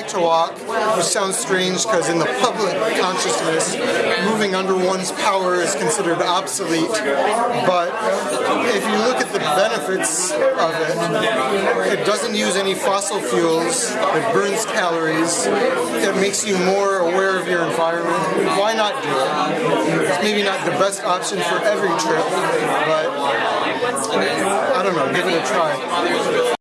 like to walk, which sounds strange because in the public consciousness, moving under one's power is considered obsolete. But if you look at the benefits of it, it doesn't use any fossil fuels, it burns calories, it makes you more aware of your environment. Why not do it? It's maybe not the best option for every trip, but I don't know, give it a try.